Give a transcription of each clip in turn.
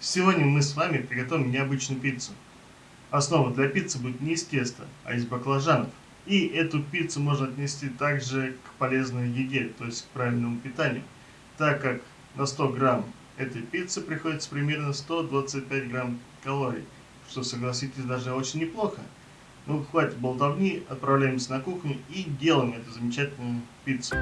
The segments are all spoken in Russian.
Сегодня мы с вами приготовим необычную пиццу. Основа для пиццы будет не из теста, а из баклажанов. И эту пиццу можно отнести также к полезной еде, то есть к правильному питанию, так как на 100 грамм этой пиццы приходится примерно 125 грамм калорий, что, согласитесь, даже очень неплохо. Ну, хватит болтовни, отправляемся на кухню и делаем эту замечательную пиццу.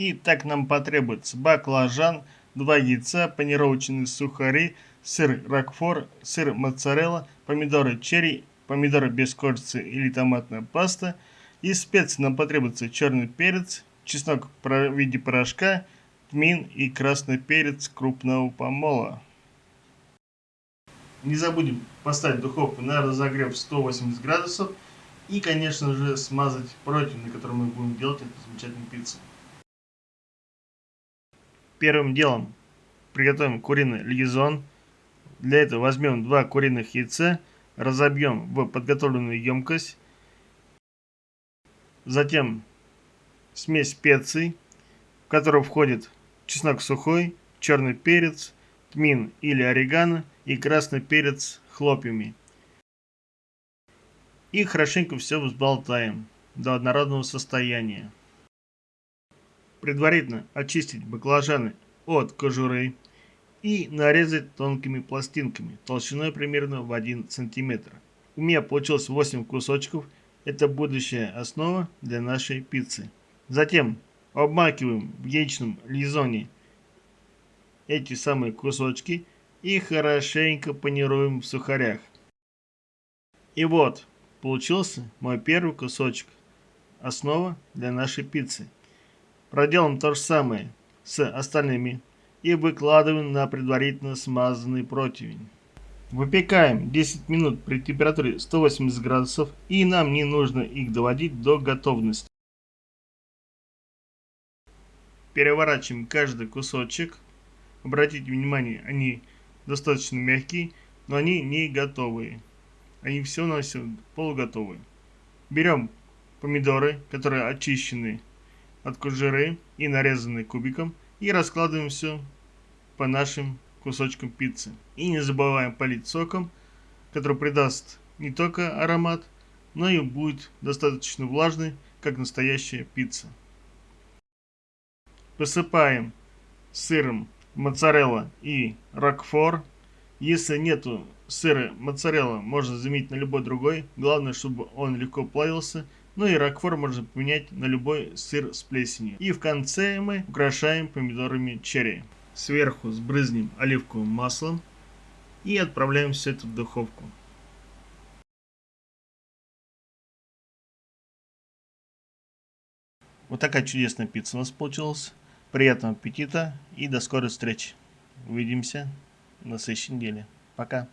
И так нам потребуется баклажан, 2 яйца, панировочные сухари, сыр рокфор, сыр моцарелла, помидоры черри, помидоры без кожицы или томатная паста. Из специй нам потребуется черный перец, чеснок в виде порошка, тмин и красный перец крупного помола. Не забудем поставить духовку на разогрев 180 градусов и, конечно же, смазать противень, на котором мы будем делать эту замечательную пиццу. Первым делом приготовим куриный лизон. Для этого возьмем два куриных яйца, разобьем в подготовленную емкость. Затем смесь специй, в которую входит чеснок сухой, черный перец, тмин или орегано и красный перец хлопьями. И хорошенько все взболтаем до однородного состояния. Предварительно очистить баклажаны от кожуры и нарезать тонкими пластинками толщиной примерно в 1 см. У меня получилось 8 кусочков. Это будущая основа для нашей пиццы. Затем обмакиваем в яичном лизоне эти самые кусочки и хорошенько панируем в сухарях. И вот, получился мой первый кусочек. Основа для нашей пиццы. Проделаем то же самое с остальными и выкладываем на предварительно смазанный противень. Выпекаем 10 минут при температуре 180 градусов и нам не нужно их доводить до готовности. Переворачиваем каждый кусочек. Обратите внимание, они достаточно мягкие, но они не готовые. Они все все полуготовые. Берем помидоры, которые очищены от кожуры и нарезанный кубиком и раскладываем все по нашим кусочкам пиццы. И не забываем полить соком, который придаст не только аромат, но и будет достаточно влажный, как настоящая пицца. Посыпаем сыром моцарелла и рокфор. Если нету сыра моцарелла, можно заменить на любой другой. Главное, чтобы он легко плавился ну и ракфор можно поменять на любой сыр с плесенью. И в конце мы украшаем помидорами черри. Сверху сбрызнем оливковым маслом и отправляем все это в духовку. Вот такая чудесная пицца у нас получилась. Приятного аппетита и до скорой встречи. Увидимся на следующей неделе. Пока.